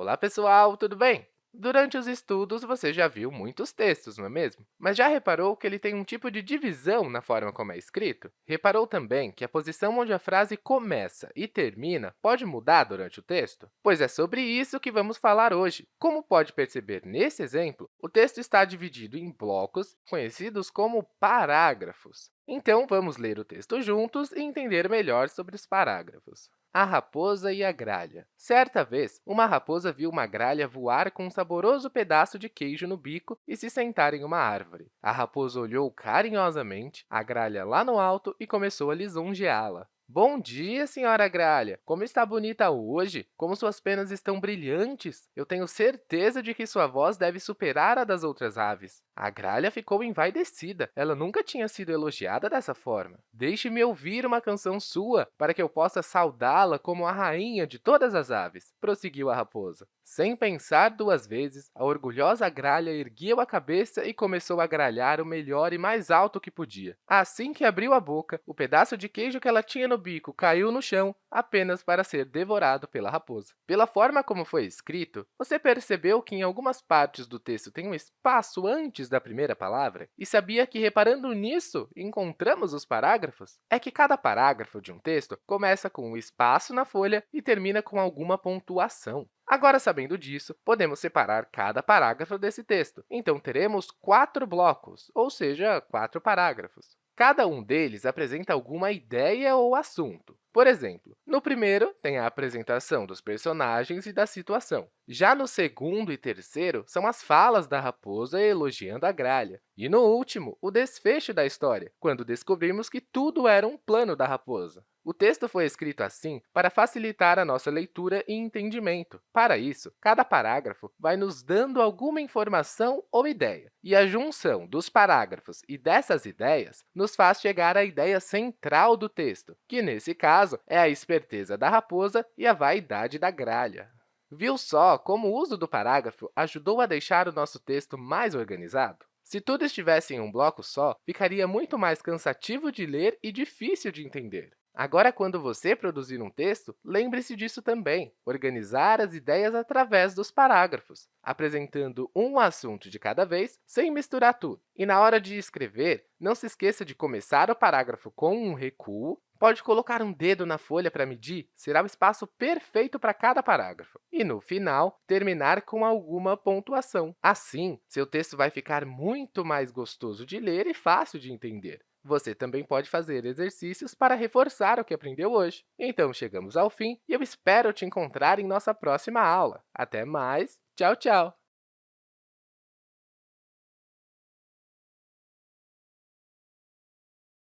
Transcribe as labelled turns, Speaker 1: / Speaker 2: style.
Speaker 1: Olá, pessoal, tudo bem? Durante os estudos, você já viu muitos textos, não é mesmo? Mas já reparou que ele tem um tipo de divisão na forma como é escrito? Reparou também que a posição onde a frase começa e termina pode mudar durante o texto? Pois é sobre isso que vamos falar hoje. Como pode perceber nesse exemplo, o texto está dividido em blocos conhecidos como parágrafos. Então, vamos ler o texto juntos e entender melhor sobre os parágrafos. A raposa e a gralha. Certa vez, uma raposa viu uma gralha voar com um saboroso pedaço de queijo no bico e se sentar em uma árvore. A raposa olhou carinhosamente a gralha lá no alto e começou a lisonjeá-la. Bom dia, senhora Gralha! Como está bonita hoje! Como suas penas estão brilhantes! Eu tenho certeza de que sua voz deve superar a das outras aves. A gralha ficou envaidecida. Ela nunca tinha sido elogiada dessa forma. Deixe-me ouvir uma canção sua, para que eu possa saudá-la como a rainha de todas as aves, prosseguiu a raposa. Sem pensar duas vezes, a orgulhosa gralha ergueu a cabeça e começou a gralhar o melhor e mais alto que podia. Assim que abriu a boca, o pedaço de queijo que ela tinha no bico caiu no chão, apenas para ser devorado pela raposa. Pela forma como foi escrito, você percebeu que em algumas partes do texto tem um espaço antes da primeira palavra? E sabia que, reparando nisso, encontramos os parágrafos? É que cada parágrafo de um texto começa com um espaço na folha e termina com alguma pontuação. Agora, sabendo disso, podemos separar cada parágrafo desse texto. Então, teremos quatro blocos, ou seja, quatro parágrafos. Cada um deles apresenta alguma ideia ou assunto. Por exemplo, no primeiro, tem a apresentação dos personagens e da situação. Já no segundo e terceiro, são as falas da raposa elogiando a gralha. E no último, o desfecho da história, quando descobrimos que tudo era um plano da raposa. O texto foi escrito assim para facilitar a nossa leitura e entendimento. Para isso, cada parágrafo vai nos dando alguma informação ou ideia, e a junção dos parágrafos e dessas ideias nos faz chegar à ideia central do texto, que, nesse caso, é a esperteza da raposa e a vaidade da gralha. Viu só como o uso do parágrafo ajudou a deixar o nosso texto mais organizado? Se tudo estivesse em um bloco só, ficaria muito mais cansativo de ler e difícil de entender. Agora, quando você produzir um texto, lembre-se disso também, organizar as ideias através dos parágrafos, apresentando um assunto de cada vez, sem misturar tudo. E na hora de escrever, não se esqueça de começar o parágrafo com um recuo, pode colocar um dedo na folha para medir, será o espaço perfeito para cada parágrafo. E, no final, terminar com alguma pontuação. Assim, seu texto vai ficar muito mais gostoso de ler e fácil de entender. Você também pode fazer exercícios para reforçar o que aprendeu hoje. Então, chegamos ao fim e eu espero te encontrar em nossa próxima aula. Até mais! Tchau, tchau!